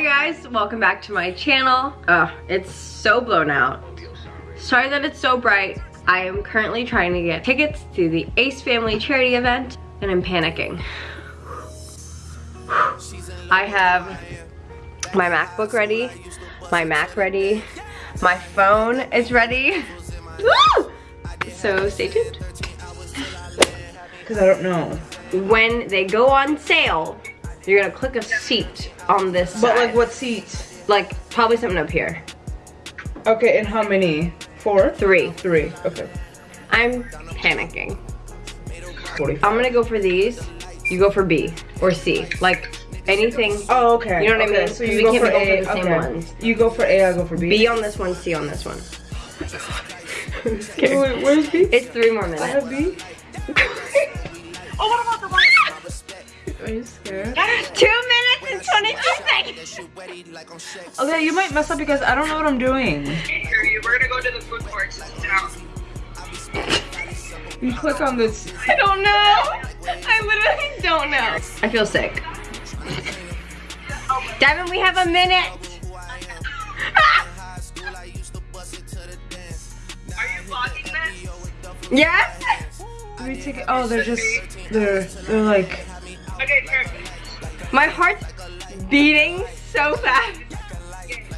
Hi guys, welcome back to my channel. Ugh, it's so blown out. Sorry that it's so bright. I am currently trying to get tickets to the Ace Family charity event and I'm panicking. I have my MacBook ready, my Mac ready, my phone is ready. so stay tuned. Because I don't know. When they go on sale, you're gonna click a seat on this But side. like what seats? Like probably something up here. Okay, and how many? Four? Three. Three. Okay. I'm panicking. 45. I'm gonna go for these. You go for B or C. Like anything. Oh, okay. You know what I okay. mean? So you we go can't for be A. for the same okay. ones. You go for A, I go for B. B on this one, C on this one. I'm Wait, wait, where's B? It's three more minutes. I have B. Oh, what about? Are you scared? Two minutes and 22 seconds. Okay, you might mess up because I don't know what I'm doing. We're gonna go to the food court. Sit down. You click on this. I don't know. I literally don't know. I feel sick. Devin, we have a minute. Are you vlogging this? yes? Let me take it. Oh, they're just. They're. They're like. My heart's beating so fast. Okay, so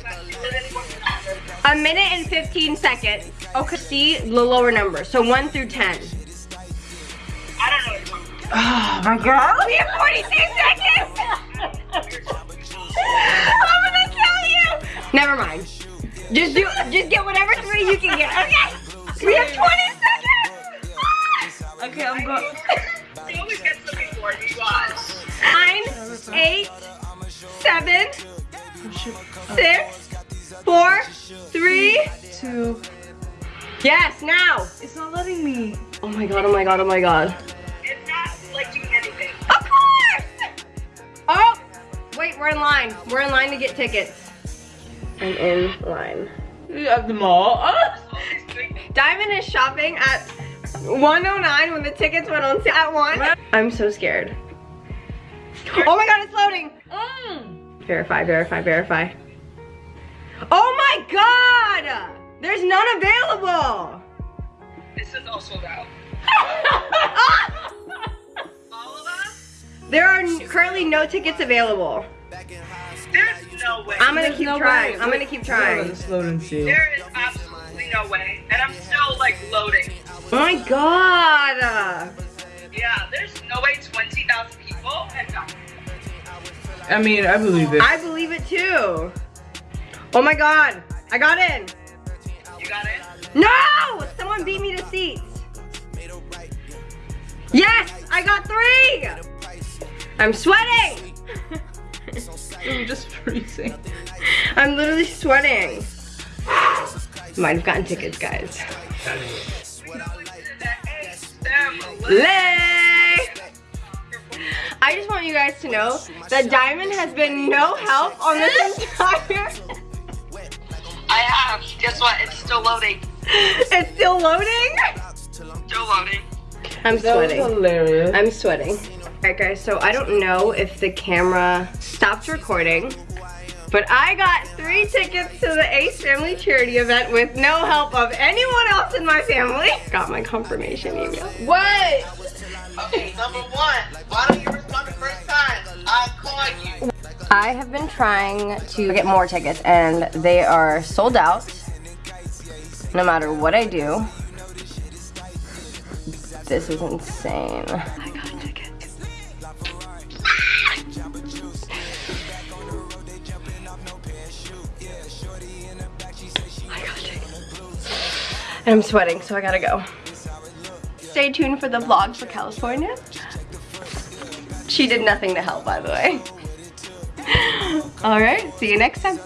then what's the matter? A minute and 15 seconds. Oh, okay, see the lower number. So 1 through 10. I don't know what you're talking about. Oh my god. We have 42 seconds! I'm gonna kill you! Never mind. Just do, just get seven, Oh, six, four, three. Two. Yes, now! It's not letting me. Oh my god, oh my god, oh my god. It's not like doing anything. Of course! Oh! Wait, we're in line. We're in line to get tickets. I'm in line. At the mall. Ah. Diamond is shopping at 109 when the tickets went on sale at 1. I'm so scared. Oh my god, it's loading! Mm. Verify, verify, verify. Oh my god! There's none available! This is all sold out. All of us? there are currently no tickets available. There's no way. I'm gonna There's keep no trying. way. I'm gonna keep trying. on, Just load and see. There is absolutely no way. And I'm still like loading. Oh my god! Yeah, there's no way 20,000 people and no. I mean, I believe it. I believe it too. Oh my god! I got in! You got it? No! Someone beat me to seats. Yes! I got three! I'm sweating! I'm just freezing. I'm literally sweating. Might have gotten tickets, guys. Lay! I just want you guys to know that Diamond has been no help on this entire... I have. Guess what? It's still loading. it's still loading? Still loading. I'm That was sweating. hilarious. I'm sweating. Alright guys, so I don't know if the camera stopped recording, but I got three tickets to the Ace Family Charity event with no help of anyone else in my family. Got my confirmation email. What? Okay, number one, why don't you I you. I have been trying to get more tickets and they are sold out no matter what I do. This is insane. I got tickets. I got tickets. And I'm sweating, so I gotta go. Stay tuned for the vlog for California. She did nothing to help, by the way. All right, see you next time.